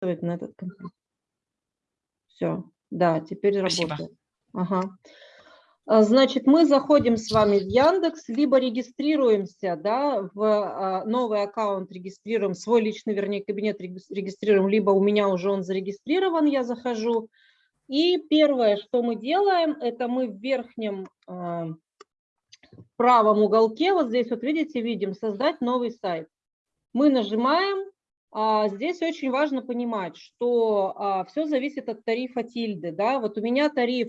на этот компьютер. Все, да, теперь Спасибо. работает. Ага. А, Значит, мы заходим с вами в Яндекс, либо регистрируемся, да, в а, новый аккаунт регистрируем, свой личный, вернее, кабинет регис- регистрируем, либо у меня уже он зарегистрирован, я захожу. И первое, что мы делаем, это мы в верхнем а, правом уголке, вот здесь вот видите, видим, создать новый сайт. Мы нажимаем, здесь очень важно понимать, что все зависит от тарифа тильды, да, вот у меня тариф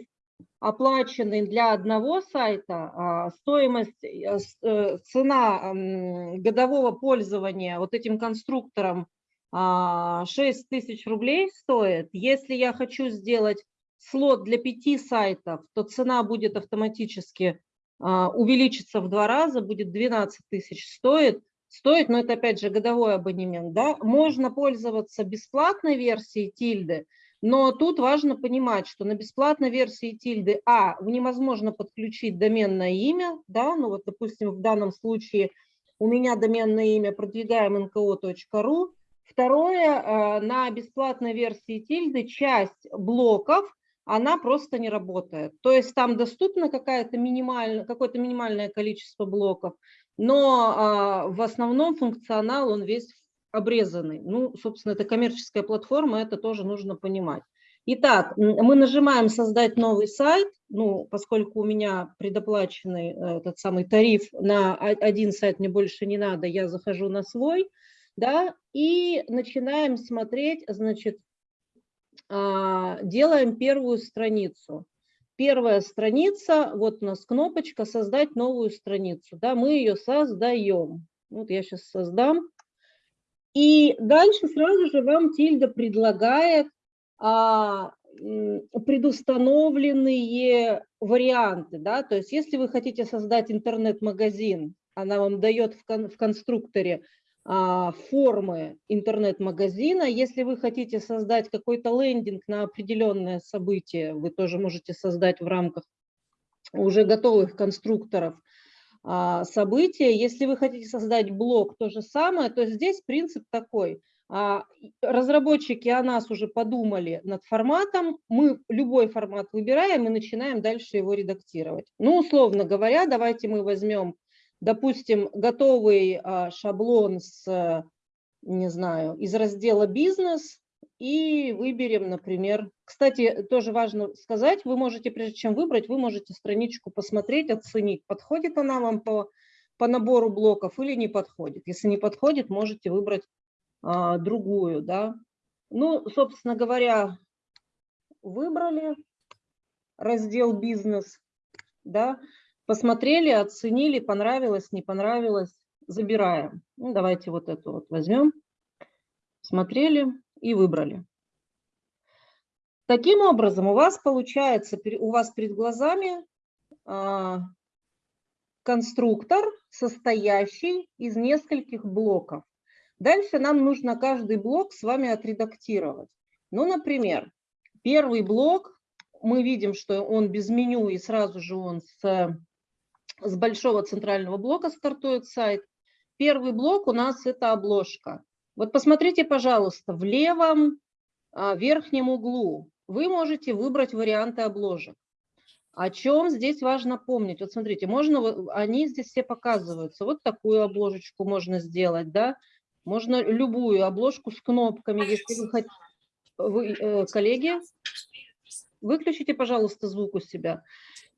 оплаченный для одного сайта, а, стоимость, э, э, цена годового пользования вот этим конструктором а, 6 тысяч рублей стоит. Если я хочу сделать слот для пяти сайтов, то цена будет автоматически а, увеличиться в два раза, будет 12 тысяч стоит. Стоит, но это опять же годовой абонемент. Да? Можно пользоваться бесплатной версией тильды, но тут важно понимать, что на бесплатной версии тильды, а, невозможно подключить доменное имя, да, ну вот, допустим, в данном случае у меня доменное имя продвигаем nko.ru. Второе, э, на бесплатной версии тильды часть блоков, она просто не работает. То есть там доступно какая-то минимальная, какое-то минимальное количество блоков, но а, в основном функционал, он весь обрезанный. Ну, собственно, это коммерческая платформа, это тоже нужно понимать. Итак, мы нажимаем «Создать новый сайт», ну, поскольку у меня предоплаченный э, этот самый тариф на один сайт, мне больше не надо, я захожу на свой, да, и начинаем смотреть, значит, а, делаем первую страницу. Первая страница, вот у нас кнопочка «Создать новую страницу», да, мы ее создаем. Вот я сейчас создам. И дальше сразу же вам Тильда предлагает а, предустановленные варианты. Да? То есть если вы хотите создать интернет-магазин, она вам дает в, кон- в конструкторе формы интернет-магазина. Если вы хотите создать какой-то лендинг на определенное событие, вы тоже можете создать в рамках уже готовых конструкторов а, события. Если вы хотите создать блок, то же самое, то здесь принцип такой. а, Разработчики о нас уже подумали над форматом, мы любой формат выбираем и начинаем дальше его редактировать. Ну, условно говоря, давайте мы возьмем, допустим, готовый а, шаблон с, не знаю, из раздела «Бизнес», и выберем, например, кстати, тоже важно сказать, вы можете, прежде чем выбрать, вы можете страничку посмотреть, оценить, подходит она вам по, по набору блоков или не подходит. Если не подходит, можете выбрать а, другую, да. Ну, собственно говоря, выбрали раздел «Бизнес», да, посмотрели, оценили, понравилось, не понравилось, забираем. Ну, давайте вот эту вот возьмем, смотрели и выбрали. Таким образом, у вас получается, у вас перед глазами а, конструктор, состоящий из нескольких блоков. Дальше нам нужно каждый блок с вами отредактировать. Ну, например, первый блок, мы видим, что он без меню, и сразу же он с, с большого центрального блока стартует сайт. Первый блок у нас это обложка. Вот посмотрите, пожалуйста, в левом а, верхнем углу вы можете выбрать варианты обложек. О чем здесь важно помнить? Вот смотрите, можно, они здесь все показываются. Вот такую обложечку можно сделать, да? Можно любую обложку с кнопками, если вы хотите. Вы, э, коллеги, выключите, пожалуйста, звук у себя.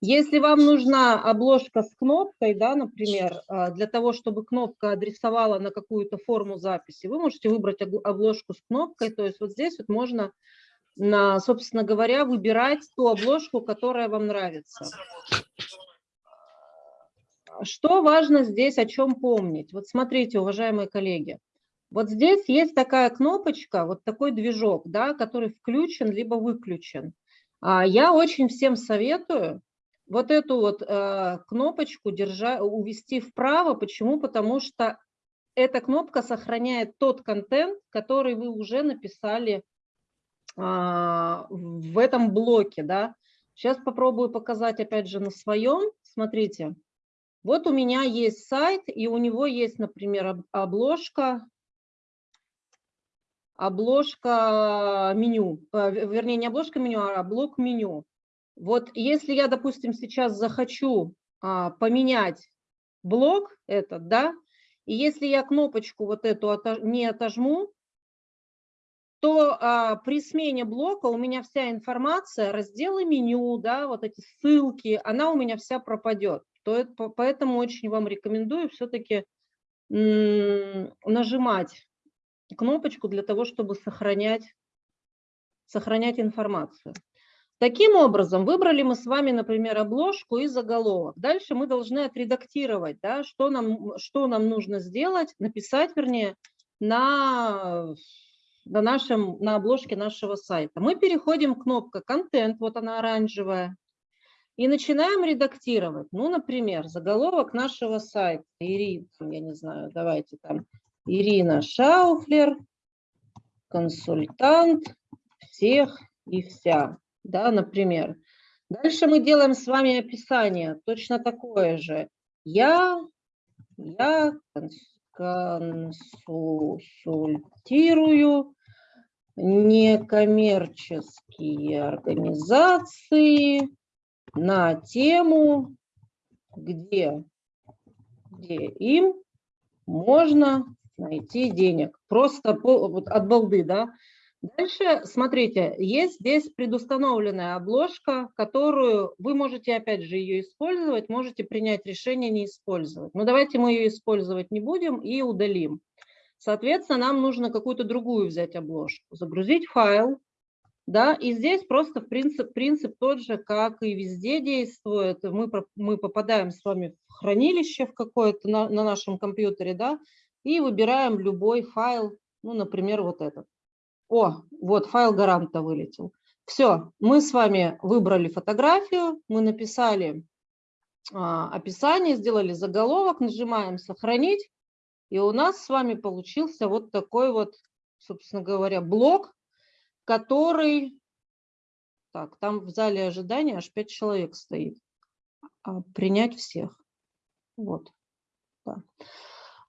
Если вам нужна обложка с кнопкой, да, например, а, для того, чтобы кнопка адресовала на какую-то форму записи, вы можете выбрать обложку с кнопкой. То есть вот здесь вот можно, собственно говоря, выбирать ту обложку, которая вам нравится. Что важно здесь, о чем помнить? Вот смотрите, уважаемые коллеги, вот здесь есть такая кнопочка, вот такой движок, да, который включен либо выключен. А, Я очень всем советую вот эту вот э, кнопочку держа, увести вправо. Почему? Потому что эта кнопка сохраняет тот контент, который вы уже написали а, в этом блоке. Да. Сейчас попробую показать опять же на своем. Смотрите, вот у меня есть сайт, и у него есть, например, об- обложка обложка меню, э, вернее, не обложка меню, а блок меню. Вот если я, допустим, сейчас захочу а, поменять блок этот, да, и если я кнопочку вот эту не отожму, то а, при смене блока у меня вся информация, разделы меню, да, вот эти ссылки, она у меня вся пропадет. То это, поэтому очень вам рекомендую все-таки нажимать кнопочку для того, чтобы сохранять, сохранять информацию. Таким образом, выбрали мы с вами, например, обложку и заголовок. Дальше мы должны отредактировать, да, что, нам, что нам нужно сделать, написать, вернее, на, на, нашем, на обложке нашего сайта. Мы переходим к кнопке «Контент», вот она оранжевая, и начинаем редактировать. Ну, например, заголовок нашего сайта. Ирина, я не знаю, давайте там. Ирина Шауфлер, консультант всех и вся да, например. Дальше мы делаем с вами описание, точно такое же. Я, я консультирую некоммерческие организации на тему, где, где им можно найти денег. Просто от балды, да. Дальше, смотрите, есть здесь предустановленная обложка, которую вы можете, опять же, ее использовать, можете принять решение не использовать. Но давайте мы ее использовать не будем и удалим. Соответственно, нам нужно какую-то другую взять обложку, загрузить файл, да, и здесь просто принцип, принцип тот же, как и везде действует. Мы, мы попадаем с вами в хранилище в какое-то на, на нашем компьютере, да, и выбираем любой файл, ну, например, вот этот. О, вот файл гаранта вылетел. Все, мы с вами выбрали фотографию, мы написали а, описание, сделали заголовок, нажимаем «Сохранить», и у нас с вами получился вот такой вот, собственно говоря, блок, который... Так, там в зале ожидания аж 5 человек стоит. А, принять всех. Вот. Да.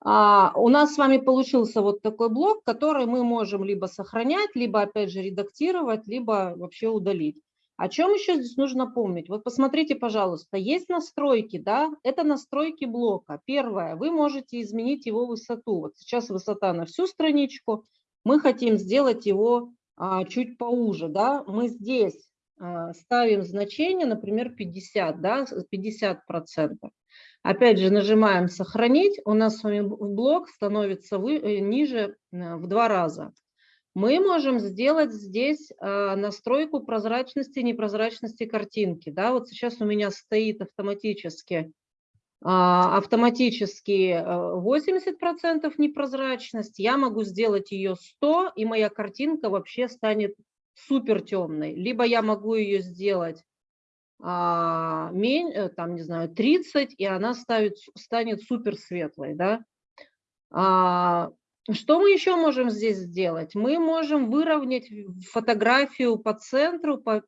А, у нас с вами получился вот такой блок, который мы можем либо сохранять, либо опять же редактировать, либо вообще удалить. О чем еще здесь нужно помнить? Вот посмотрите, пожалуйста, есть настройки, да, это настройки блока. Первое, вы можете изменить его высоту. Вот сейчас высота на всю страничку, мы хотим сделать его а, чуть поуже, да, мы здесь а, ставим значение, например, 50, да, 50 процентов. Опять же, нажимаем «Сохранить», у нас с вами блок становится вы, э, ниже э, в два раза. Мы можем сделать здесь э, настройку прозрачности, непрозрачности картинки. Да, вот сейчас у меня стоит автоматически, а, автоматически 80% непрозрачность. Я могу сделать ее 100, и моя картинка вообще станет супер темной. Либо я могу ее сделать а, э, там, не знаю, 30, и она ставит, станет супер светлой, да. А, что мы еще можем здесь сделать? Мы можем выровнять фотографию по центру, по,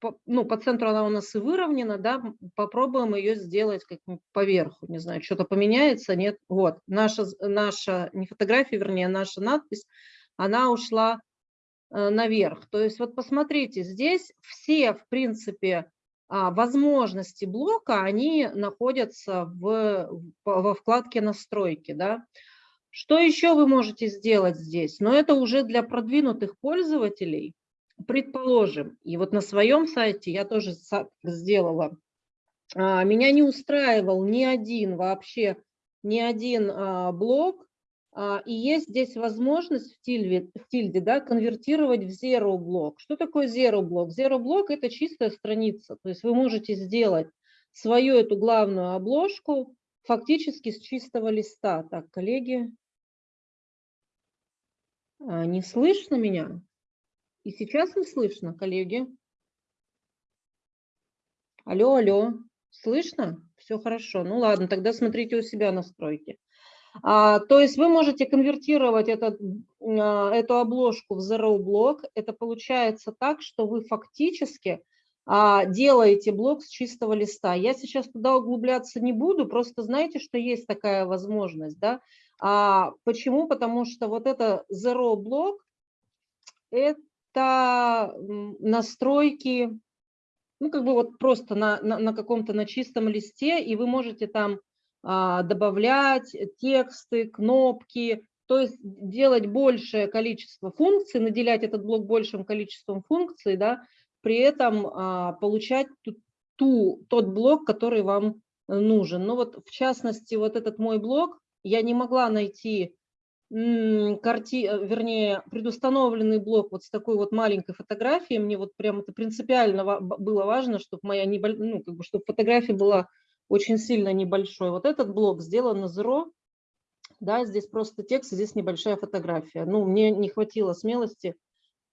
по, ну, по центру она у нас и выровнена, да, попробуем ее сделать как поверху, не знаю, что-то поменяется, нет, вот, наша, наша, не фотография, вернее, наша надпись, она ушла э, наверх. То есть вот посмотрите, здесь все, в принципе, возможности блока, они находятся в, во вкладке настройки. Да? Что еще вы можете сделать здесь? Но это уже для продвинутых пользователей. Предположим, и вот на своем сайте я тоже сделала, а, меня не устраивал ни один вообще, ни один а, блок, а, и есть здесь возможность в тильде, в тильде да, конвертировать в zero блок. Что такое zero блок? Zero блок – это чистая страница. То есть вы можете сделать свою эту главную обложку фактически с чистого листа. Так, коллеги, а, не слышно меня? И сейчас не слышно, коллеги? Алло, алло, слышно? Все хорошо. Ну ладно, тогда смотрите у себя настройки. А, то есть вы можете конвертировать этот, а, эту обложку в Zero блок. Это получается так, что вы фактически а, делаете блок с чистого листа. Я сейчас туда углубляться не буду, просто знаете, что есть такая возможность. Да? Почему? Потому что вот это Zero блок, это настройки, ну, как бы вот просто на, на, на каком-то, на чистом листе, и вы можете там добавлять тексты, кнопки, то есть делать большее количество функций, наделять этот блок большим количеством функций, да, при этом а, получать ту, ту, тот блок, который вам нужен. Ну вот в частности, вот этот мой блок, я не могла найти карти, э, вернее, предустановленный блок вот с такой вот маленькой фотографией. Мне вот прям это принципиально было важно, чтобы моя небольшая, ну, как бы, чтобы фотография была очень сильно небольшой. Вот этот блок сделан на Zero, да, здесь просто текст, здесь небольшая фотография. Ну, мне не хватило смелости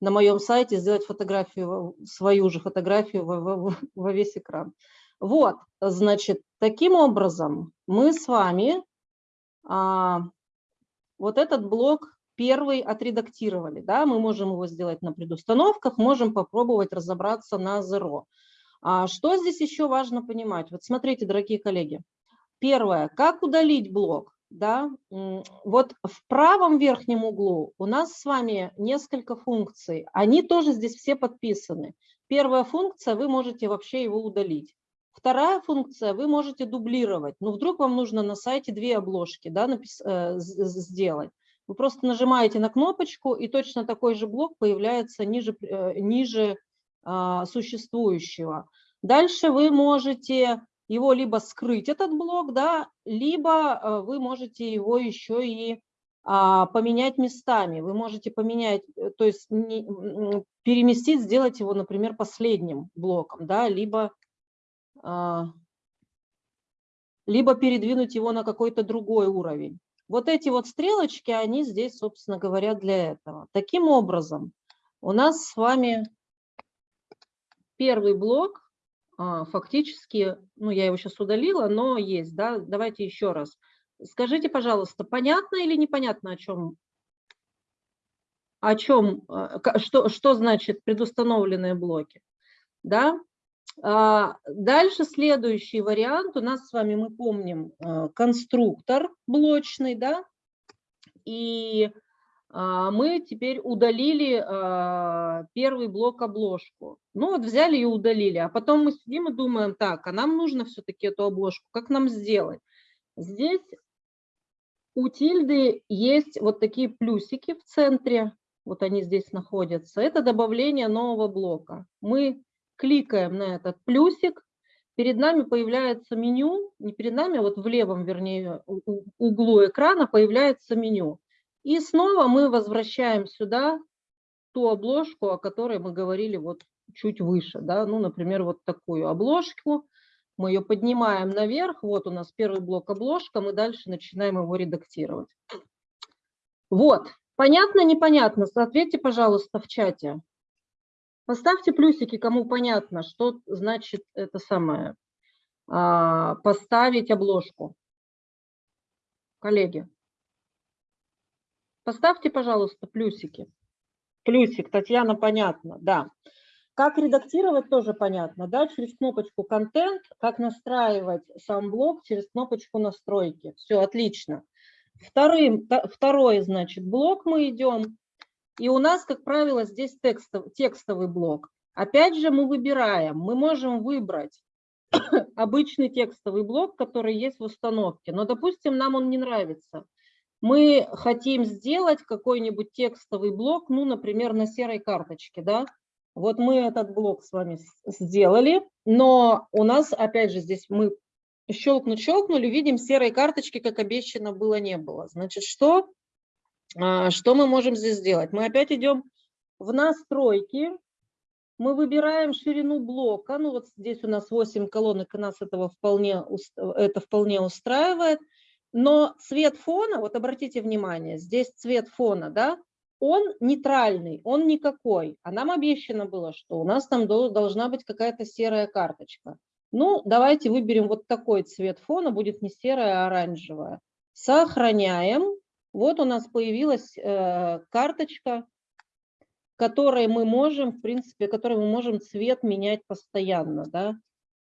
на моем сайте сделать фотографию, свою же фотографию во, во, во весь экран. Вот, значит, таким образом мы с вами а, вот этот блок первый отредактировали. Да? Мы можем его сделать на предустановках, можем попробовать разобраться на Zero. А что здесь еще важно понимать? Вот смотрите, дорогие коллеги. Первое, как удалить блок? Да? Вот в правом верхнем углу у нас с вами несколько функций. Они тоже здесь все подписаны. Первая функция, вы можете вообще его удалить. Вторая функция, вы можете дублировать. Ну, вдруг вам нужно на сайте две обложки да, напис, э, сделать. Вы просто нажимаете на кнопочку, и точно такой же блок появляется ниже, э, ниже существующего. Дальше вы можете его либо скрыть, этот блок, да, либо э, вы можете его еще и а, поменять местами. Вы можете поменять, э, то есть переместить, сделать его, например, последним блоком, да, либо а, либо передвинуть его на какой-то другой уровень. Вот эти вот стрелочки, они здесь, собственно говоря, для этого. Таким образом, у нас с вами первый блок, а, фактически, ну, я его сейчас удалила, но есть, да, давайте еще раз. Скажите, пожалуйста, понятно или непонятно, о чем, о чем, а, что, что значит предустановленные блоки, да? А, дальше следующий вариант. У нас с вами, мы помним, конструктор блочный, да, и мы теперь удалили а, первый блок обложку. Ну вот взяли и удалили, а потом мы сидим и думаем, так, а нам нужно все-таки эту обложку, как нам сделать? Здесь у тильды есть вот такие плюсики в центре, вот они здесь находятся. Это добавление нового блока. Мы кликаем на этот плюсик, перед нами появляется меню, не перед нами, а вот в левом, вернее, углу экрана появляется меню. И снова мы возвращаем сюда ту обложку, о которой мы говорили вот чуть выше, да, ну, например, вот такую обложку. Мы ее поднимаем наверх, вот у нас первый блок обложка, мы дальше начинаем его редактировать. Вот, понятно, непонятно? Ответьте, пожалуйста, в чате. Поставьте плюсики, кому понятно, что значит это самое, а, поставить обложку. Коллеги, поставьте, пожалуйста, плюсики. Плюсик, Татьяна, понятно, да. Как редактировать, тоже понятно, да, через кнопочку «Контент», как настраивать сам блок через кнопочку «Настройки». Все, отлично. Вторым, второй, значит, блок мы идем и у нас, как правило, здесь текстов, текстовый блок. Опять же мы выбираем, мы можем выбрать обычный текстовый блок, который есть в установке, но, допустим, нам он не нравится. Мы хотим сделать какой-нибудь текстовый блок, ну, например, на серой карточке, да. Вот мы этот блок с вами сделали, но у нас, опять же, здесь мы щелкнуть-щелкнули, видим, серой карточки, как обещано было, не было. Значит, что? А, что мы можем здесь сделать? Мы опять идем в настройки, мы выбираем ширину блока, ну вот здесь у нас 8 колонок, и нас этого вполне, это вполне устраивает, но цвет фона, вот обратите внимание, здесь цвет фона, да, он нейтральный, он никакой, а нам обещано было, что у нас там должна быть какая-то серая карточка. Ну, давайте выберем вот такой цвет фона, будет не серая, а оранжевая. Сохраняем. Вот у нас появилась э, карточка, которой мы можем, в принципе, которой мы можем цвет менять постоянно, да.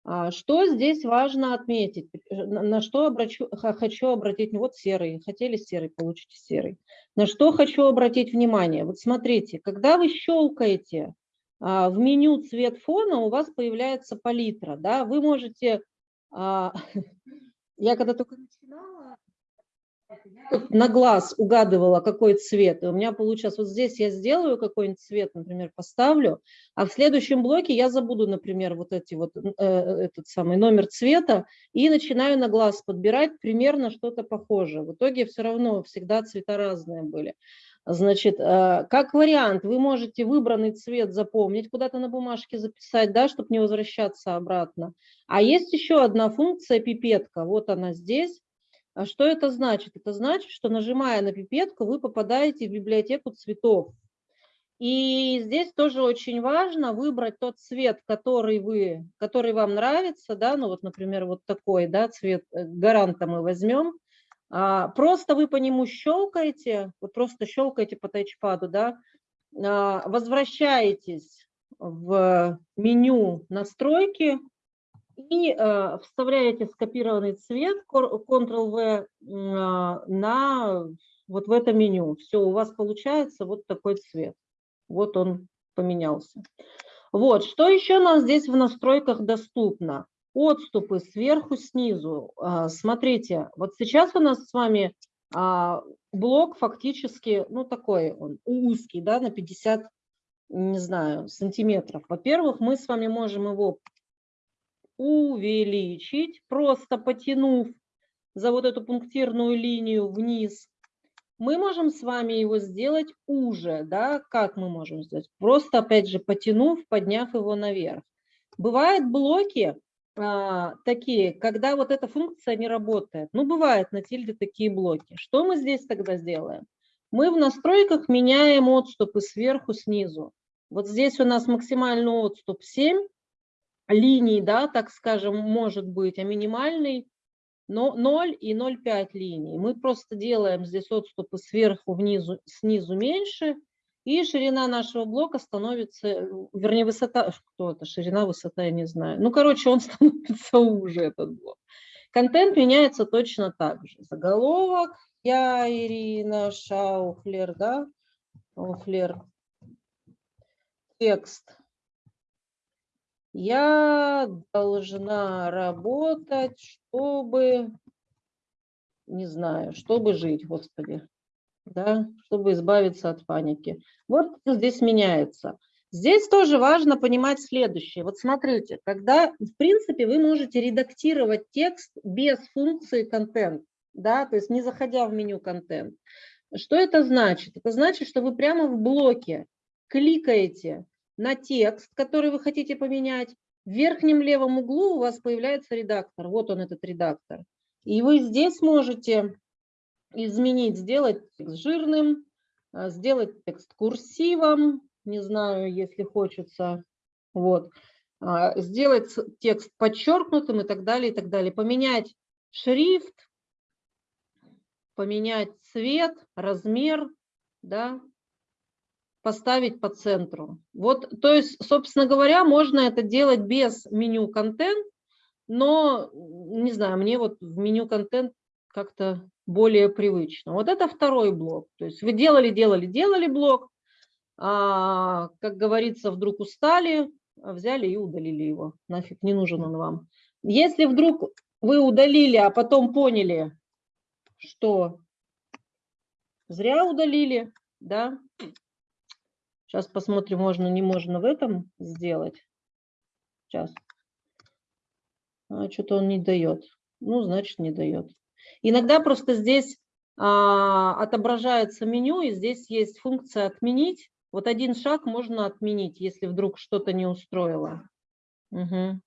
А, что здесь важно отметить? На что обращу, хочу обратить, вот серый, хотели серый, получите серый. На что хочу обратить внимание? Вот смотрите, когда вы щелкаете а, в меню цвет фона, у вас появляется палитра, да, вы можете, а, я когда только на глаз угадывала, какой цвет. И у меня получилось, вот здесь я сделаю какой-нибудь цвет, например, поставлю, а в следующем блоке я забуду, например, вот эти вот, э, этот самый номер цвета и начинаю на глаз подбирать примерно что-то похожее. В итоге все равно всегда цвета разные были. Значит, э, как вариант, вы можете выбранный цвет запомнить, куда-то на бумажке записать, да, чтобы не возвращаться обратно. А есть еще одна функция пипетка, вот она здесь. А что это значит? Это значит, что нажимая на пипетку, вы попадаете в библиотеку цветов. И здесь тоже очень важно выбрать тот цвет, который, вы, который вам нравится. Да? Ну вот, например, вот такой да, цвет э, гаранта мы возьмем. А, просто вы по нему щелкаете, вот просто щелкаете по тачпаду, да, а, возвращаетесь в меню настройки, и э, вставляете скопированный цвет Ctrl-V э, на вот в это меню. Все, у вас получается вот такой цвет. Вот он поменялся. Вот, что еще нам здесь в настройках доступно? Отступы сверху, снизу. Э, смотрите, вот сейчас у нас с вами э, блок фактически, ну такой он узкий, да, на 50, не знаю, сантиметров. Во-первых, мы с вами можем его увеличить, просто потянув за вот эту пунктирную линию вниз. Мы можем с вами его сделать уже, да, как мы можем сделать? Просто, опять же, потянув, подняв его наверх. Бывают блоки а, такие, когда вот эта функция не работает. Ну, бывает на тильде такие блоки. Что мы здесь тогда сделаем? Мы в настройках меняем отступы сверху, снизу. Вот здесь у нас максимальный отступ 7, линий, да, так скажем, может быть, а минимальный но 0 и 0,5 линий. Мы просто делаем здесь отступы сверху, внизу, снизу меньше, и ширина нашего блока становится, вернее, высота, что это, ширина, высота, я не знаю. Ну, короче, он становится уже, этот блок. Контент меняется точно так же. Заголовок, я, Ирина Шауфлер, да, Шауфлер, текст, я должна работать, чтобы, не знаю, чтобы жить, Господи, да, чтобы избавиться от паники. Вот здесь меняется. Здесь тоже важно понимать следующее. Вот смотрите, когда, в принципе, вы можете редактировать текст без функции контент, да, то есть не заходя в меню контент. Что это значит? Это значит, что вы прямо в блоке кликаете на текст, который вы хотите поменять. В верхнем левом углу у вас появляется редактор. Вот он, этот редактор. И вы здесь можете изменить, сделать текст жирным, а, сделать текст курсивом, не знаю, если хочется, вот, а, сделать текст подчеркнутым и так далее, и так далее. Поменять шрифт, поменять цвет, размер, да, поставить по центру. Вот, то есть, собственно говоря, можно это делать без меню контент, но, не знаю, мне вот в меню контент как-то более привычно. Вот это второй блок. То есть вы делали, делали, делали блок, а, как говорится, вдруг устали, взяли и удалили его. Нафиг не нужен он вам. Если вдруг вы удалили, а потом поняли, что зря удалили, да, Сейчас посмотрим, можно, не можно в этом сделать. Сейчас. А, Что-то он не дает. Ну, значит, не дает. Иногда просто здесь а, отображается меню, и здесь есть функция «Отменить». Вот один шаг можно отменить, если вдруг что-то не устроило. Угу.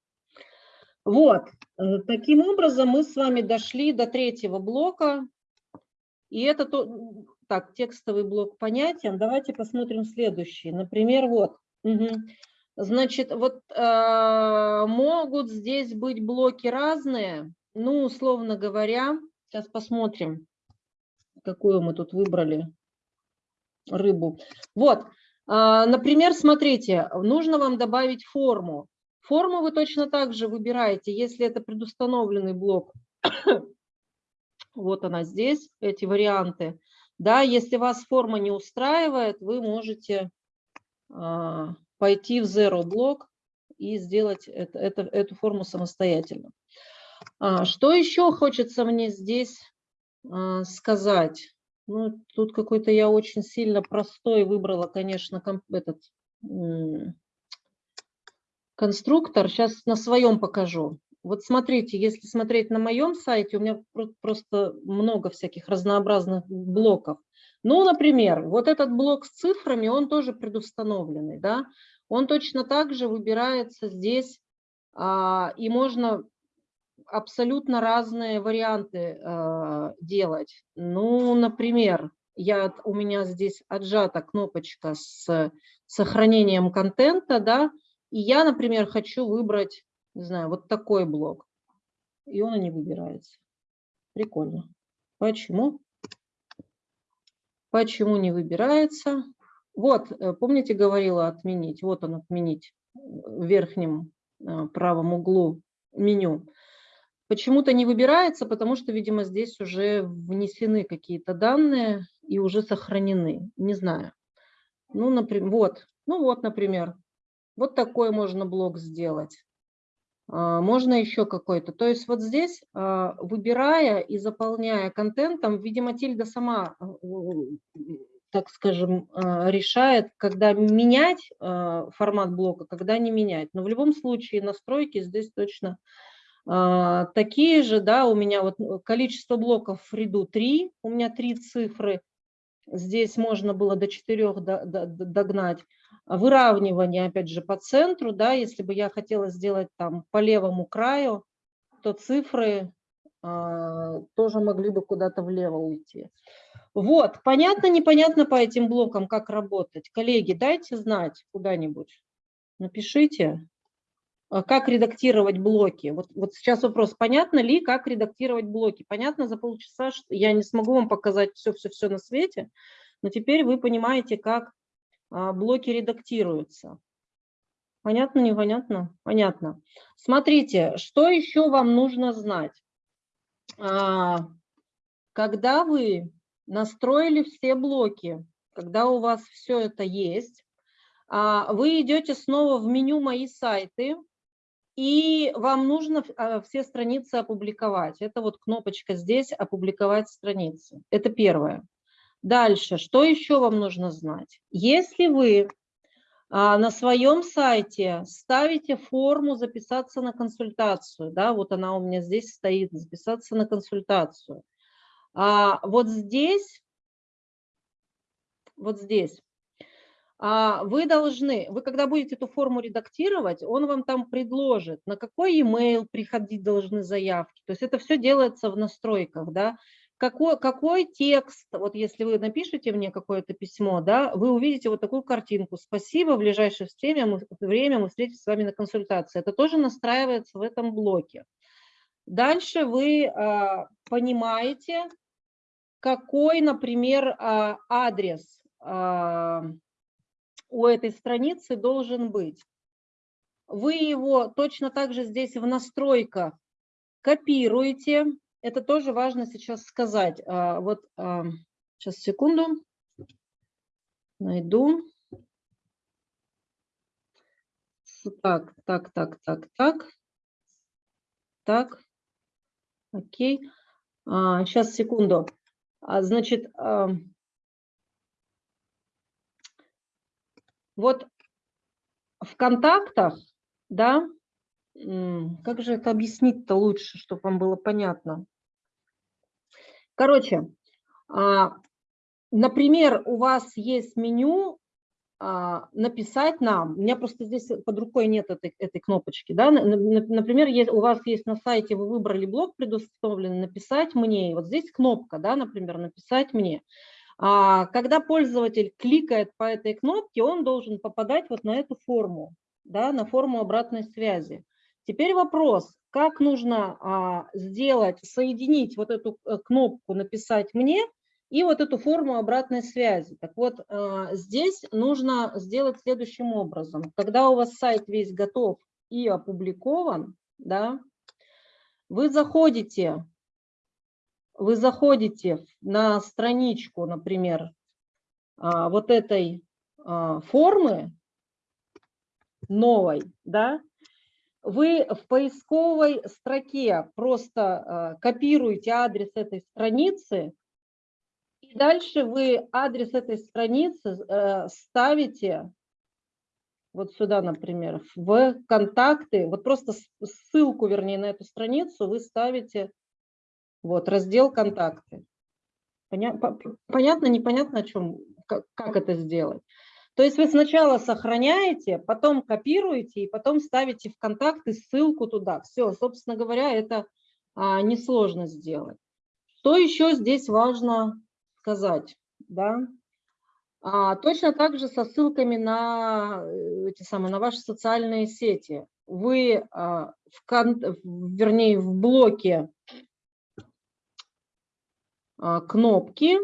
Вот, э, таким образом мы с вами дошли до третьего блока. И это то, так, текстовый блок понятен. Давайте посмотрим следующий. Например, вот. Угу. Значит, вот э, могут здесь быть блоки разные. Ну, условно говоря, сейчас посмотрим, какую мы тут выбрали рыбу. Вот, э, например, смотрите, нужно вам добавить форму. форму вы точно так же выбираете, если это предустановленный блок. вот она здесь, эти варианты. Да, если вас форма не устраивает, вы можете а, пойти в Zero блок и сделать это, это, эту форму самостоятельно. А, что еще хочется мне здесь а, сказать? Ну, тут какой-то я очень сильно простой выбрала, конечно, этот конструктор. Сейчас на своем покажу. Вот смотрите, если смотреть на моем сайте, у меня просто много всяких разнообразных блоков. Ну, например, вот этот блок с цифрами, он тоже предустановленный, да, он точно так же выбирается здесь, а, и можно абсолютно разные варианты а, делать. Ну, например, я, у меня здесь отжата кнопочка с сохранением контента, да, и я, например, хочу выбрать, не знаю, вот такой блок, и он и не выбирается. Прикольно. Почему? Почему не выбирается? Вот, э, помните, говорила отменить? Вот он отменить в верхнем э, правом углу меню. Почему-то не выбирается, потому что, видимо, здесь уже внесены какие-то данные и уже сохранены. Не знаю. Ну, например, вот, ну вот, например, вот такой можно блок сделать. А, можно еще какой-то. То есть вот здесь, а, выбирая и заполняя контентом, видимо, Тильда сама, а, так скажем, решает, когда менять формат блока, когда не менять. Но в любом случае настройки здесь точно такие же. Да, у меня вот количество блоков в ряду 3, у меня три цифры. Здесь можно было до 4 догнать выравнивание, опять же, по центру, да, если бы я хотела сделать там по левому краю, то цифры э, тоже могли бы куда-то влево уйти. Вот, понятно, непонятно по этим блокам, как работать. Коллеги, дайте знать куда-нибудь, напишите, а, как редактировать блоки. Вот, вот сейчас вопрос, понятно ли, как редактировать блоки? Понятно за полчаса, что я не смогу вам показать все-все-все на свете, но теперь вы понимаете, как блоки редактируются. Понятно, непонятно? Понятно. Смотрите, что еще вам нужно знать. А, когда вы настроили все блоки, когда у вас все это есть, а, вы идете снова в меню «Мои сайты», и вам нужно все страницы опубликовать. Это вот кнопочка здесь «Опубликовать страницы». Это первое. Дальше, что еще вам нужно знать? Если вы а, на своем сайте ставите форму записаться на консультацию, да, вот она у меня здесь стоит, записаться на консультацию. А, вот здесь, вот здесь, а, вы должны, вы когда будете эту форму редактировать, он вам там предложит, на какой email приходить должны заявки. То есть это все делается в настройках, да какой, какой текст, вот если вы напишите мне какое-то письмо, да, вы увидите вот такую картинку. Спасибо, в ближайшее время мы, время мы встретимся с вами на консультации. Это тоже настраивается в этом блоке. Дальше вы а, понимаете, какой, например, а, адрес а, у этой страницы должен быть. Вы его точно так же здесь в настройках копируете, это тоже важно сейчас сказать. А, вот сейчас а, секунду. Найду. Так, так, так, так, так. Так. Окей. А, сейчас секунду. Значит, вот в контактах, да, как же это объяснить-то лучше, чтобы вам было понятно? Короче, а, например, у вас есть меню а, написать нам, у меня просто здесь под рукой нет этой, этой кнопочки, да, например, у вас есть на сайте, вы выбрали блок предустановленный, написать мне, вот здесь кнопка, да, например, написать мне. А, когда пользователь кликает по этой кнопке, он должен попадать вот на эту форму, да, на форму обратной связи. Теперь вопрос, как нужно а, сделать, соединить вот эту э, кнопку «Написать мне» и вот эту форму обратной связи. Так вот, а, здесь нужно сделать следующим образом. Когда у вас сайт весь готов и опубликован, да, вы заходите, вы заходите на страничку, например, а, вот этой формы новой, да, вы в поисковой строке просто а, копируете адрес этой страницы, и дальше вы адрес этой страницы э, ставите вот сюда, например, в контакты, вот просто ссылку, вернее, на эту страницу вы ставите вот раздел контакты. Понятно, непонятно, о чем, как это сделать. То есть вы сначала сохраняете, потом копируете и потом ставите в контакты ссылку туда. Все, собственно говоря, это а, несложно сделать. Что еще здесь важно сказать? Да? А, точно так же со ссылками на, э, эти самые, на ваши социальные сети. Вы, а, в кон, вернее, в блоке а, кнопки,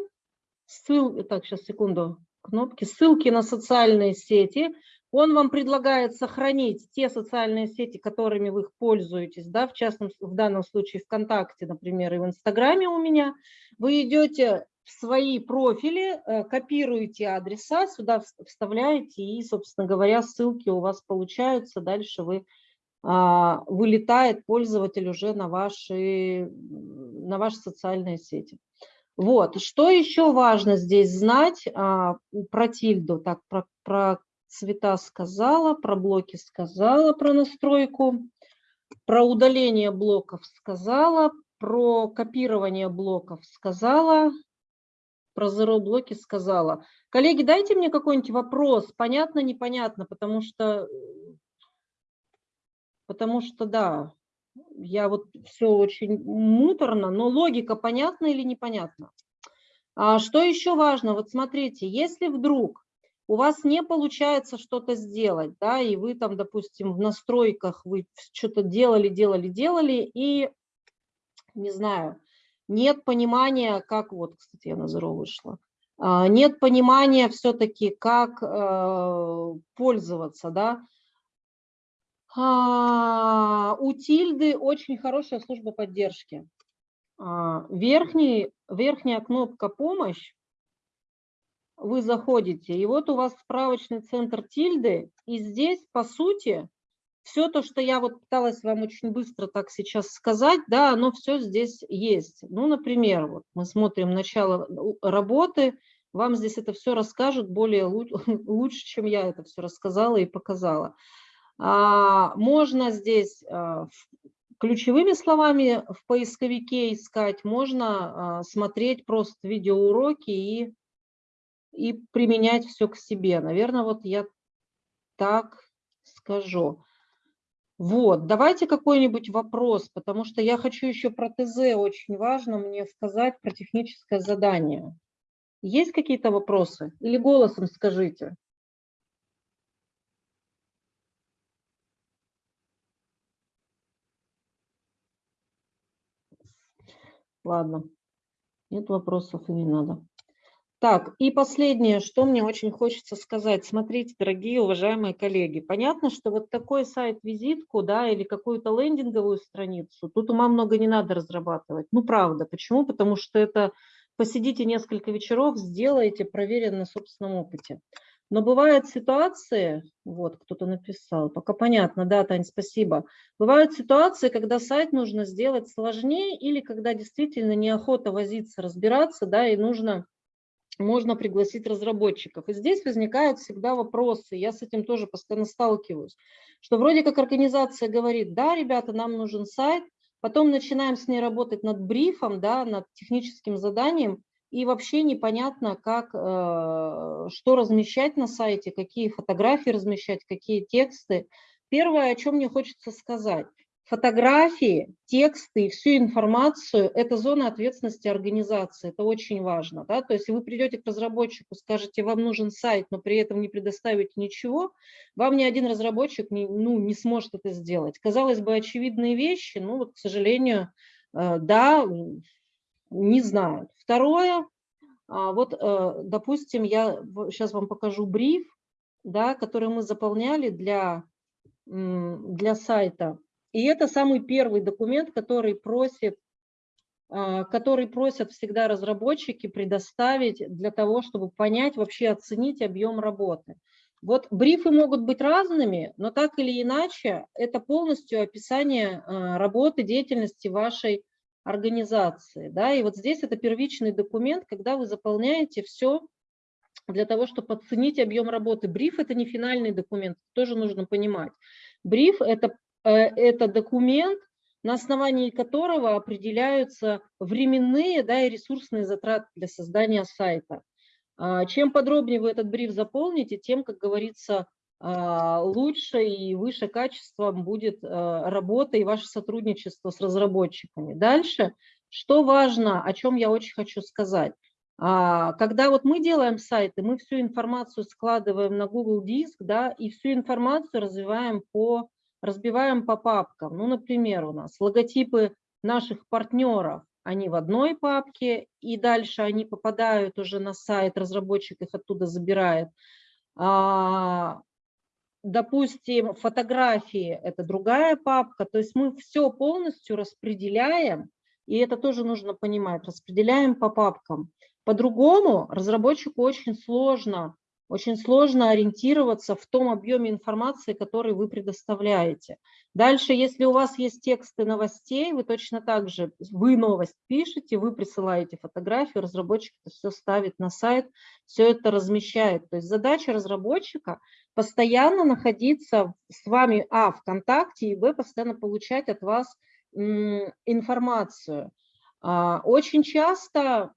ссыл, так, сейчас, секунду, кнопки, ссылки на социальные сети. Он вам предлагает сохранить те социальные сети, которыми вы пользуетесь, да, в частном, в данном случае ВКонтакте, например, и в Инстаграме у меня. Вы идете в свои профили, э, копируете адреса, сюда вставляете, и, собственно говоря, ссылки у вас получаются. Дальше вы а, вылетает пользователь уже на ваши, на ваши социальные сети. Вот, что еще важно здесь знать а, про тильду? Так, про, про цвета сказала, про блоки сказала, про настройку, про удаление блоков сказала, про копирование блоков сказала, про zero блоки сказала. Коллеги, дайте мне какой-нибудь вопрос, понятно, непонятно, потому что, потому что, да, я вот все очень муторно, но логика понятна или непонятна? А что еще важно? Вот смотрите, если вдруг у вас не получается что-то сделать, да, и вы там, допустим, в настройках вы что-то делали, делали, делали, и, не знаю, нет понимания, как, вот, кстати, я на Zero вышла, а, нет понимания все-таки, как э, пользоваться, да. А, у Тильды очень хорошая служба поддержки. А, верхний, верхняя кнопка «Помощь», вы заходите, и вот у вас справочный центр Тильды, и здесь, по сути, все то, что я вот пыталась вам очень быстро так сейчас сказать, да, оно все здесь есть. Ну, например, вот мы смотрим начало работы, вам здесь это все расскажут более лучше, чем я это все рассказала и показала. А, можно здесь а, ключевыми словами в поисковике искать, можно а, смотреть просто видеоуроки и, и применять все к себе. Наверное, вот я так скажу. Вот, давайте какой-нибудь вопрос, потому что я хочу еще про ТЗ, очень важно мне сказать про техническое задание. Есть какие-то вопросы? Или голосом скажите? Ладно, нет вопросов и не надо. Так, и последнее, что мне очень хочется сказать. Смотрите, дорогие уважаемые коллеги, понятно, что вот такой сайт-визитку, да, или какую-то лендинговую страницу, тут ума много не надо разрабатывать. Ну, правда. Почему? Потому что это посидите несколько вечеров, сделайте, проверено на собственном опыте. Но бывают ситуации, вот кто-то написал, пока понятно, да, Тань, спасибо. Бывают ситуации, когда сайт нужно сделать сложнее или когда действительно неохота возиться, разбираться, да, и нужно можно пригласить разработчиков. И здесь возникают всегда вопросы, я с этим тоже постоянно сталкиваюсь, что вроде как организация говорит, да, ребята, нам нужен сайт, потом начинаем с ней работать над брифом, да, над техническим заданием, и вообще непонятно, как, э, что размещать на сайте, какие фотографии размещать, какие тексты. Первое, о чем мне хочется сказать – фотографии, тексты и всю информацию – это зона ответственности организации, это очень важно. Да? То есть вы придете к разработчику, скажете, вам нужен сайт, но при этом не предоставите ничего, вам ни один разработчик не, ну, не сможет это сделать. Казалось бы, очевидные вещи, но вот, к сожалению, э, да, не знают. Второе, а, вот, э, допустим, я сейчас вам покажу бриф, да, который мы заполняли для для сайта. И это самый первый документ, который просит а, который просят всегда разработчики предоставить для того, чтобы понять, вообще оценить объем работы. Вот брифы могут быть разными, но так или иначе это полностью описание а, работы, деятельности вашей организации. Да? И вот здесь это первичный документ, когда вы заполняете все для того, чтобы оценить объем работы. Бриф – это не финальный документ, тоже нужно понимать. Бриф – это, э, это документ, на основании которого определяются временные да, и ресурсные затраты для создания сайта. А, чем подробнее вы этот бриф заполните, тем, как говорится, лучше и выше качеством будет а, работа и ваше сотрудничество с разработчиками. Дальше, что важно, о чем я очень хочу сказать. Когда вот мы делаем сайты, мы всю информацию складываем на Google Диск, да, и всю информацию развиваем по разбиваем по папкам. Ну, например, у нас логотипы наших партнеров, они в одной папке, и дальше они попадают уже на сайт, разработчик их оттуда забирает. А, допустим, фотографии – это другая папка, то есть мы все полностью распределяем, и это тоже нужно понимать, распределяем по папкам. По-другому разработчику очень сложно очень сложно ориентироваться в том объеме информации, который вы предоставляете. Дальше, если у вас есть тексты новостей, вы точно так же, вы новость пишете, вы присылаете фотографию, разработчик это все ставит на сайт, все это размещает. То есть задача разработчика постоянно находиться с вами, а, в контакте, и, б, постоянно получать от вас информацию. А, очень часто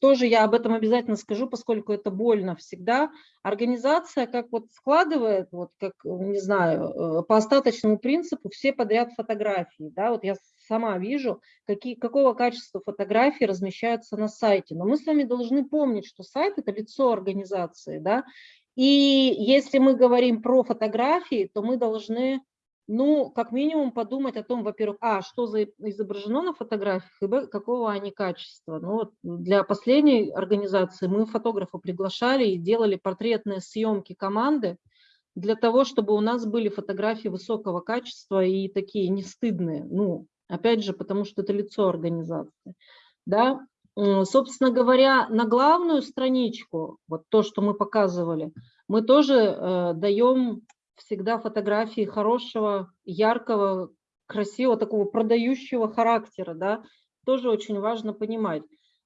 тоже я об этом обязательно скажу, поскольку это больно всегда. Организация как вот складывает, вот как, не знаю, э, по остаточному принципу все подряд фотографии. Да? Вот я сама вижу, какие, какого качества фотографии размещаются на сайте. Но мы с вами должны помнить, что сайт – это лицо организации. Да? И если мы говорим про фотографии, то мы должны ну, как минимум подумать о том, во-первых, а, что за изображено на фотографиях, и б, какого они качества. Ну, вот для последней организации мы фотографа приглашали и делали портретные съемки команды для того, чтобы у нас были фотографии высокого качества и такие не стыдные. Ну, опять же, потому что это лицо организации. Да? Собственно говоря, на главную страничку, вот то, что мы показывали, мы тоже э, даем всегда фотографии хорошего, яркого, красивого, такого продающего характера, да, тоже очень важно понимать.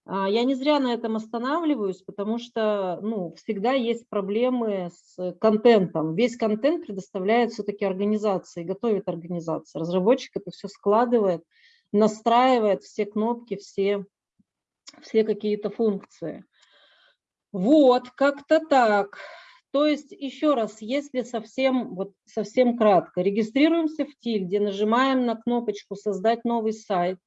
А, я не зря на этом останавливаюсь, потому что ну, всегда есть проблемы с контентом. Весь контент предоставляет все-таки организации, готовит организация. Разработчик это все складывает, настраивает все кнопки, все, все какие-то функции. Вот, как-то так. То есть, еще раз, если совсем, вот, совсем кратко, регистрируемся в Тильде, нажимаем на кнопочку «Создать новый сайт»,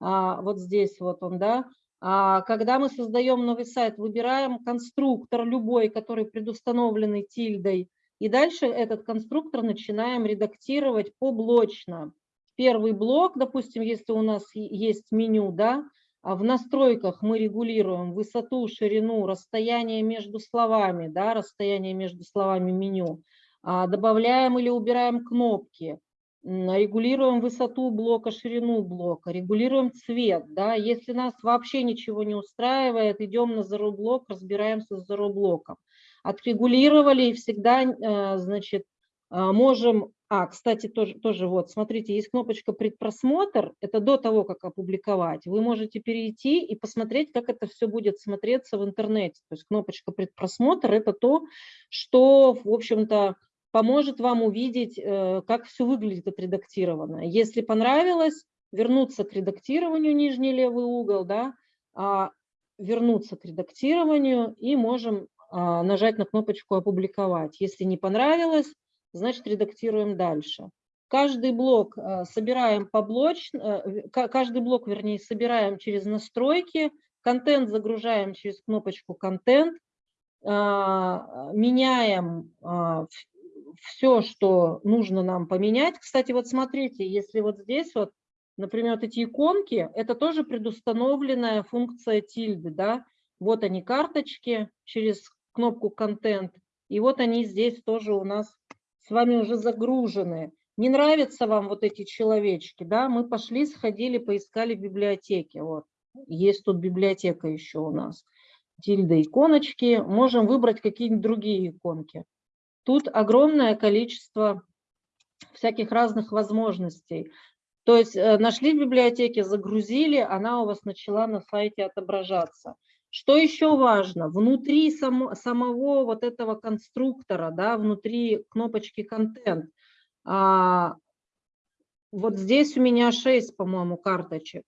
а, вот здесь вот он, да, а, когда мы создаем новый сайт, выбираем конструктор любой, который предустановленный тильдой, и дальше этот конструктор начинаем редактировать поблочно. Первый блок, допустим, если у нас есть меню, да, в настройках мы регулируем высоту, ширину, расстояние между словами, да, расстояние между словами меню. А, добавляем или убираем кнопки, регулируем высоту блока, ширину блока, регулируем цвет. Да. Если нас вообще ничего не устраивает, идем на zero блок, разбираемся с zero блоком. Отрегулировали и всегда э, значит, э, можем а, кстати, тоже, тоже вот, смотрите, есть кнопочка «Предпросмотр», это до того, как опубликовать. Вы можете перейти и посмотреть, как это все будет смотреться в интернете. То есть кнопочка «Предпросмотр» – это то, что, в общем-то, поможет вам увидеть, э, как все выглядит отредактированно. Если понравилось, вернуться к редактированию, нижний левый угол, да, а, вернуться к редактированию и можем а, нажать на кнопочку «Опубликовать». Если не понравилось, значит редактируем дальше. Каждый блок э, собираем поблочно, э, каждый блок, вернее, собираем через настройки, контент загружаем через кнопочку «Контент», а, меняем а, все, что нужно нам поменять. Кстати, вот смотрите, если вот здесь вот, например, вот эти иконки, это тоже предустановленная функция тильды, да, вот они карточки через кнопку «Контент», и вот они здесь тоже у нас с вами уже загружены. Не нравятся вам вот эти человечки, да, мы пошли, сходили, поискали в библиотеке. Вот, есть тут библиотека еще у нас. Тильда иконочки, можем выбрать какие-нибудь другие иконки. Тут огромное количество всяких разных возможностей. То есть э, нашли в библиотеке, загрузили, она у вас начала на сайте отображаться. Что еще важно? Внутри само, самого вот этого конструктора, да, внутри кнопочки «Контент», а, вот здесь у меня 6, по-моему, карточек.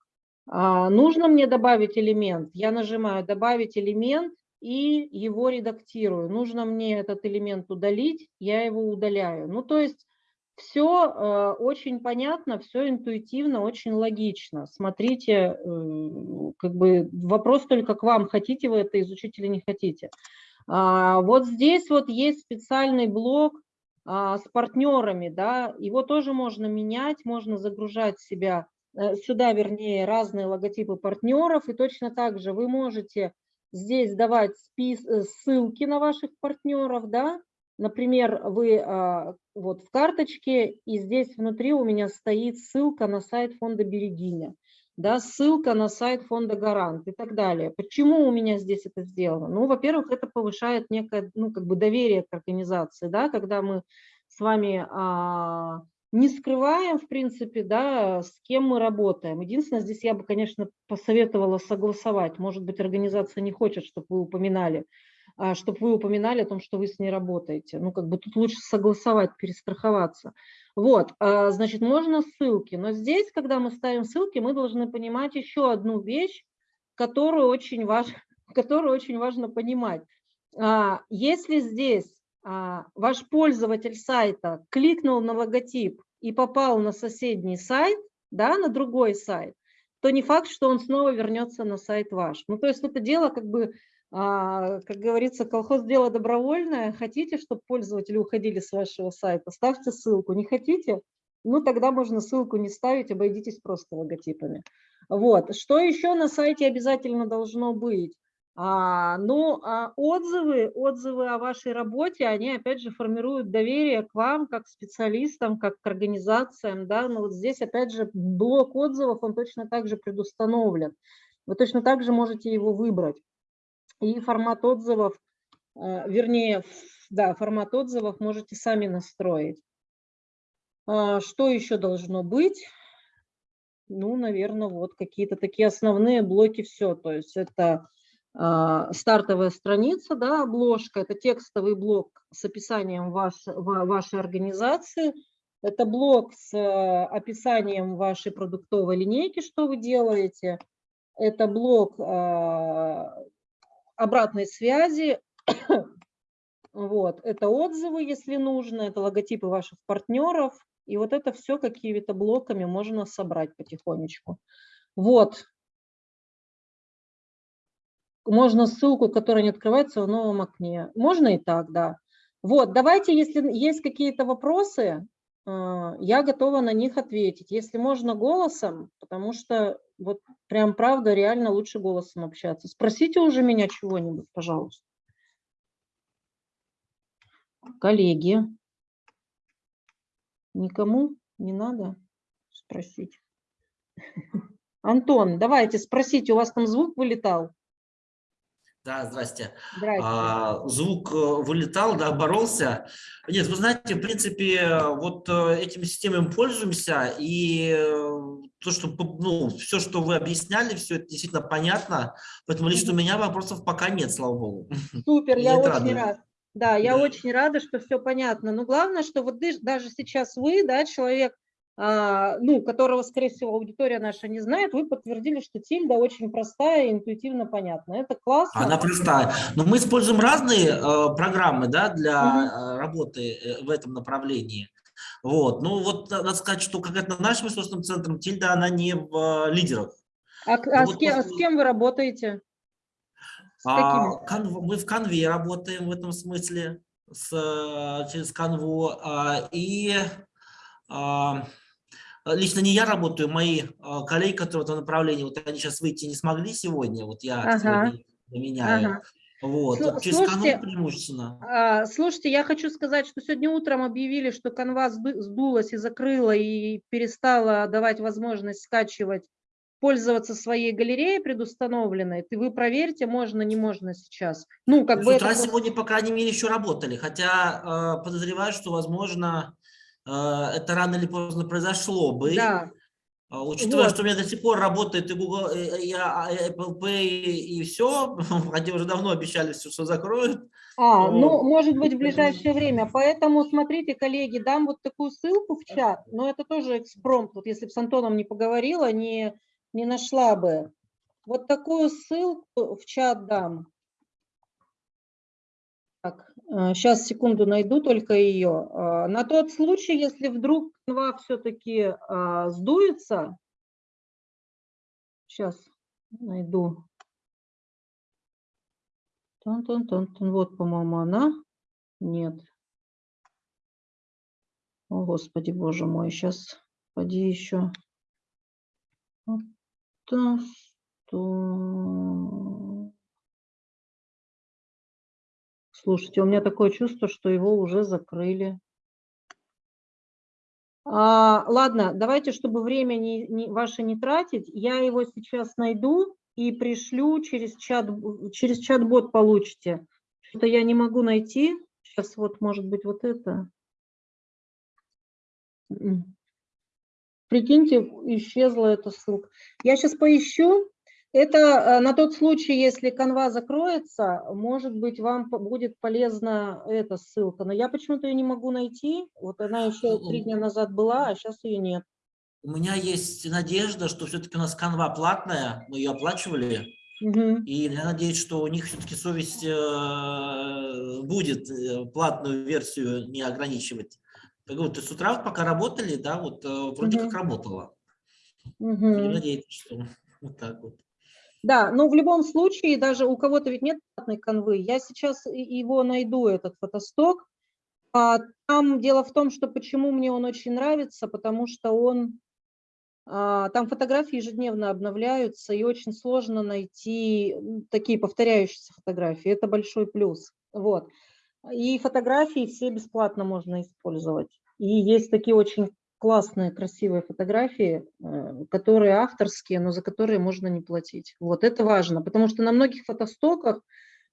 А, нужно мне добавить элемент? Я нажимаю «Добавить элемент» и его редактирую. Нужно мне этот элемент удалить, я его удаляю. Ну, то есть все э, очень понятно, все интуитивно, очень логично. Смотрите, э, как бы вопрос только к вам, хотите вы это изучить или не хотите. А, вот здесь вот есть специальный блок а, с партнерами, да, его тоже можно менять, можно загружать себя э, сюда, вернее, разные логотипы партнеров, и точно так же вы можете здесь давать ссылки на ваших партнеров, да, Например, вы а, вот в карточке, и здесь внутри у меня стоит ссылка на сайт фонда Берегиня, да, ссылка на сайт фонда Гарант и так далее. Почему у меня здесь это сделано? Ну, во-первых, это повышает некое, ну, как бы доверие к организации, да, когда мы с вами а, не скрываем, в принципе, да, с кем мы работаем. Единственное, здесь я бы, конечно, посоветовала согласовать. Может быть, организация не хочет, чтобы вы упоминали чтобы вы упоминали о том, что вы с ней работаете. Ну, как бы тут лучше согласовать, перестраховаться. Вот, а, значит, можно ссылки, но здесь, когда мы ставим ссылки, мы должны понимать еще одну вещь, которую очень, важ, которую очень важно понимать. А, если здесь ваш пользователь сайта кликнул на логотип и попал на соседний сайт, да, на другой сайт, то не факт, что он снова вернется на сайт ваш. Ну, то есть это дело как бы а, как говорится, колхоз дело добровольное. Хотите, чтобы пользователи уходили с вашего сайта, ставьте ссылку. Не хотите? Ну, тогда можно ссылку не ставить, обойдитесь просто логотипами. Вот. Что еще на сайте обязательно должно быть? А, ну, а отзывы, отзывы о вашей работе, они, опять же, формируют доверие к вам, как специалистам, как к организациям. Да? Но вот здесь, опять же, блок отзывов, он точно так же предустановлен. Вы точно так же можете его выбрать. И формат отзывов, э, вернее, да, формат отзывов можете сами настроить. А, что еще должно быть? Ну, наверное, вот какие-то такие основные блоки, все. То есть это а, стартовая страница, да, обложка, это текстовый блок с описанием ваш, вашей организации, это блок с э, описанием вашей продуктовой линейки, что вы делаете, это блок а, обратной связи. вот, это отзывы, если нужно, это логотипы ваших партнеров. И вот это все какими-то блоками можно собрать потихонечку. Вот. Можно ссылку, которая не открывается в новом окне. Можно и так, да. Вот, давайте, если есть какие-то вопросы, я готова на них ответить. Если можно голосом, потому что вот прям правда реально лучше голосом общаться. Спросите уже меня чего-нибудь, пожалуйста. Коллеги, никому не надо спросить. Антон, давайте спросите, у вас там звук вылетал? Да, здрасте. здрасте. А, звук э, вылетал, да, боролся. Нет, вы знаете, в принципе, вот э, этими системами пользуемся, и э, то, что, ну, все, что вы объясняли, все это действительно понятно, поэтому лично у меня вопросов пока нет, слава богу. Супер, я очень радует. рад. Да, я да. очень рада, что все понятно. Но главное, что вот даже сейчас вы, да, человек, ну, которого, скорее всего, аудитория наша не знает, вы подтвердили, что тильда очень простая и интуитивно понятна. Это классно. Она простая. Но мы используем разные э, программы да, для угу. работы э, в этом направлении. Вот. Ну, вот надо сказать, что конкретно нашим ресурсным центром тильда, она не в лидерах. А, ну, а вот с, кем, после... с кем вы работаете? С а, канв, мы в канве работаем в этом смысле, с, через канву. А, и... А, Лично не я работаю, мои а, коллеги, которые в этом направлении, вот они сейчас выйти не смогли сегодня, вот я ага. сегодня меняю. Ага. Вот, через слушайте, канал преимущественно. А, Слушайте, я хочу сказать, что сегодня утром объявили, что канва сдулась и закрыла и перестала давать возможность скачивать, пользоваться своей галереей предустановленной. Вы проверьте, можно, не можно сейчас. Ну, как С бы утра это сегодня, по крайней мере, еще работали, хотя э, подозреваю, что, возможно, это рано или поздно произошло бы. Да, А, Учитывая, Вот. что у меня до сих пор работает и Google, и, а- Apple Pay, и все, они уже давно обещали, все, что закроют. А, ну, Вот. может быть, в ближайшее время. Поэтому, смотрите, коллеги, дам вот такую ссылку в чат, но это тоже экспромт. Вот если бы с Антоном не поговорила, не, не нашла бы. Вот такую ссылку в чат дам. Так, сейчас, секунду, найду только ее. А, На тот случай, если вдруг канва все-таки сдуется, сейчас найду. Тон-тон-тон-тон. Вот, по-моему, она. Нет. О, Господи, Боже мой, сейчас поди еще. Вот то, Слушайте, у меня такое чувство, что его уже закрыли. А, ладно, давайте, чтобы время не, не, ваше не тратить, я его сейчас найду и пришлю через чат, через чат-бот получите. Что-то я не могу найти. Сейчас вот, может быть, вот это. Прикиньте, исчезла эта ссылка. Я сейчас поищу. Это э, на тот случай, если канва закроется, может быть, вам будет полезна эта ссылка. Но я почему-то ее не могу найти. Вот она еще три дня назад была, а сейчас ее нет. У меня есть надежда, что все-таки у нас канва платная, мы ее оплачивали, Мгм. и я надеюсь, что у них все-таки совесть э, будет э, платную версию не ограничивать. Так вот, с утра пока работали, да, вот вроде Мгм. как работало. Мгм. Будем надеяться, что вот так вот. Да, но в любом случае, даже у кого-то ведь нет платной канвы, я сейчас его найду, этот фотосток. А там дело в том, что почему мне он очень нравится, потому что он, а, там фотографии ежедневно обновляются, и очень сложно найти такие повторяющиеся фотографии. Это большой плюс. Вот. И фотографии все бесплатно можно использовать. И есть такие очень классные, красивые фотографии, э, которые авторские, но за которые можно не платить. Вот это важно, потому что на многих фотостоках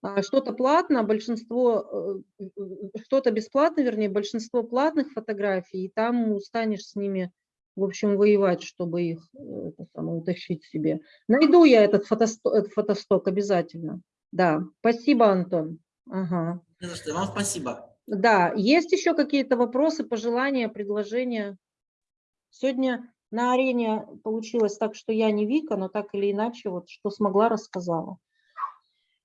а, что-то платно, большинство, э, э, что-то бесплатно, вернее, большинство платных фотографий, и там устанешь с ними, в общем, воевать, чтобы их это самое, утащить себе. Найду я этот фотосток, этот фотосток обязательно. Да, спасибо, Антон. Ага. Не за что. Вам спасибо. Да, есть еще какие-то вопросы, пожелания, предложения? Сегодня на арене получилось так, что я не Вика, но так или иначе, вот что смогла, рассказала.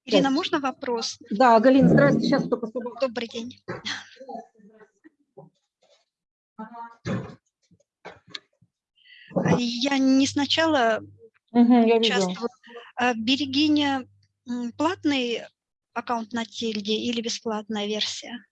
Ирина, Сейчас. можно вопрос? Да, Галина, здрасте, сейчас только собака. Добрый день. Я не сначала я видела. участвовала. А Берегиня платный аккаунт на Тильде или бесплатная версия?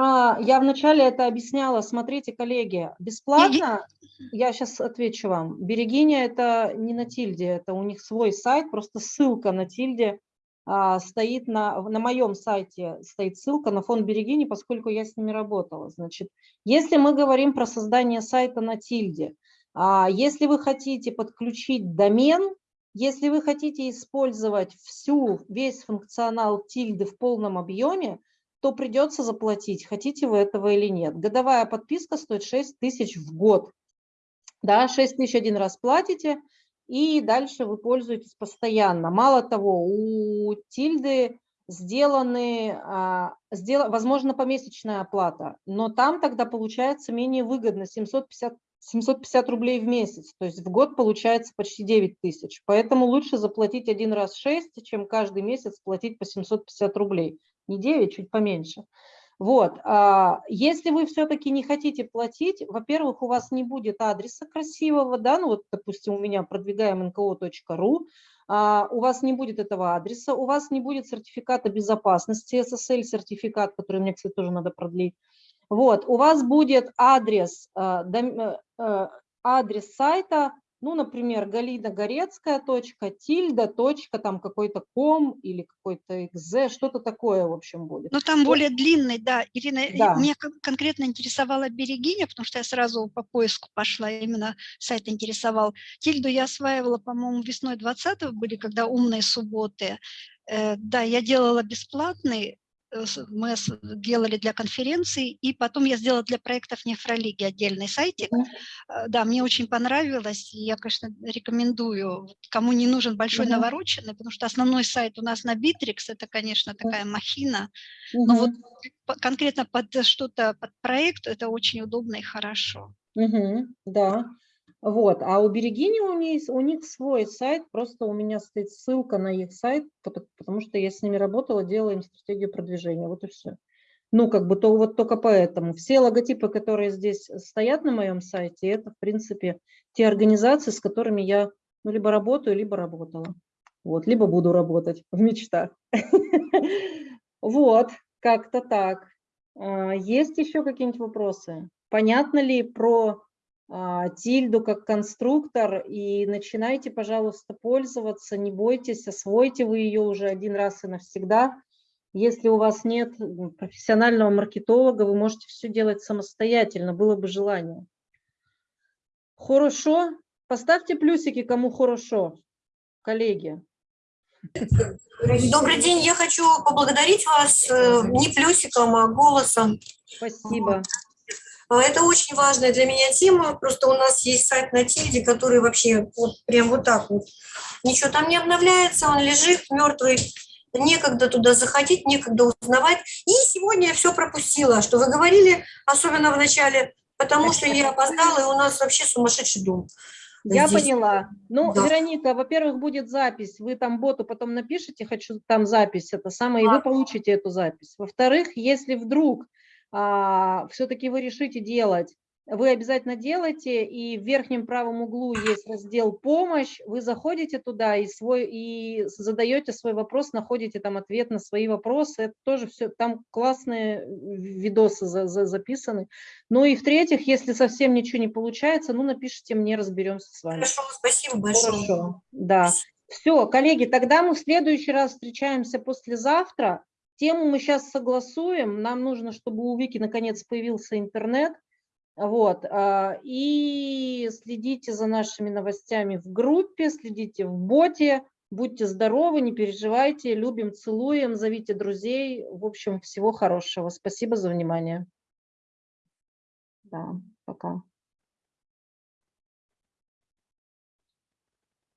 А, я вначале это объясняла. Смотрите, коллеги, бесплатно, я сейчас отвечу вам. Берегиня это не на Тильде, это у них свой сайт, просто ссылка на Тильде а, стоит на, на моем сайте, стоит ссылка на фонд Берегини, поскольку я с ними работала. Значит, если мы говорим про создание сайта на Тильде, а, если вы хотите подключить домен, если вы хотите использовать всю, весь функционал Тильды в полном объеме, то придется заплатить, хотите вы этого или нет. Годовая подписка стоит 6 тысяч в год. Да, 6 тысяч один раз платите, и дальше вы пользуетесь постоянно. Мало того, у Тильды сделаны, а, сдел- возможно, помесячная оплата, но там тогда получается менее выгодно, 750, 750 рублей в месяц, то есть в год получается почти 9 тысяч. Поэтому лучше заплатить один раз 6, чем каждый месяц платить по 750 рублей. Не 9, чуть поменьше. Вот, а, если вы все-таки не хотите платить, во-первых, у вас не будет адреса красивого, да, ну вот, допустим, у меня продвигаем nko.ru, а, у вас не будет этого адреса, у вас не будет сертификата безопасности, SSL-сертификат, который мне, кстати, тоже надо продлить. Вот, у вас будет адрес, дом- э, э, адрес сайта ну, например, Галина Горецкая, точка, тильда, точка, там какой-то ком или какой-то экзе, что-то такое, в общем, будет. Ну, там более длинный, да. Ирина, Да. меня кон- конкретно интересовала Берегиня, потому что я сразу по поиску пошла, именно сайт интересовал. Тильду я осваивала, по-моему, весной 20 были, когда умные субботы. Э, Да, я делала бесплатный, мы с- делали для конференций, и потом я сделала для проектов нефролиги отдельный сайтик. Э, Да, мне очень понравилось, и я, конечно, рекомендую, кому не нужен большой Мгм. навороченный, потому что основной сайт у нас на Bittrex, это, конечно, такая махина, но Мгм. Ну вот конкретно под что-то, под проект, это очень удобно и хорошо. Мгм, да. Вот, а у Берегини у них, у них свой сайт, просто у меня стоит ссылка на их сайт, пото- потому что я с ними работала, делала им стратегию продвижения, вот и все. Ну, как бы то вот только поэтому. Все логотипы, которые здесь стоят на моем сайте, это, в принципе, те организации, с которыми я ну, либо работаю, либо работала. Вот, либо буду работать в мечтах. Вот, как-то так. А, Есть еще какие-нибудь вопросы? Понятно ли про тильду как конструктор и начинайте, пожалуйста, пользоваться, не бойтесь, освойте вы ее уже один раз и навсегда. Если у вас нет профессионального маркетолога, вы можете все делать самостоятельно, было бы желание. Хорошо? Поставьте плюсики, кому хорошо, коллеги. Добрый день, я хочу поблагодарить вас э, не плюсиком, а голосом. Спасибо. А, Это очень важная для меня тема. Просто у нас есть сайт на Тильде, который вообще вот прям вот так вот. Ничего там не обновляется, он лежит мертвый. Некогда туда заходить, некогда узнавать. И сегодня я все пропустила, что вы говорили, особенно в начале, потому что я опоздала, и у нас вообще сумасшедший дом. Я здесь. поняла. Ну, Да. Вероника, во-первых, будет запись. Вы там боту потом напишите, хочу там запись, это самое, и вы получите эту запись. Во-вторых, если вдруг все-таки вы решите делать, вы обязательно делайте, и в верхнем правом углу есть раздел «Помощь», вы заходите туда и, свой, и задаете свой вопрос, находите там ответ на свои вопросы, это тоже все, там классные видосы за- за- записаны. Ну и в-третьих, если совсем ничего не получается, ну напишите мне, разберемся с вами. Хорошо, спасибо большое. Хорошо, да. Все, коллеги, тогда мы в следующий раз встречаемся послезавтра. Тему мы сейчас согласуем. Нам нужно, чтобы у Вики наконец появился интернет. Вот. а, И следите за нашими новостями в группе, следите в боте. Будьте здоровы, не переживайте. Любим, целуем, зовите друзей. В общем, всего хорошего. Спасибо за внимание. Да, пока.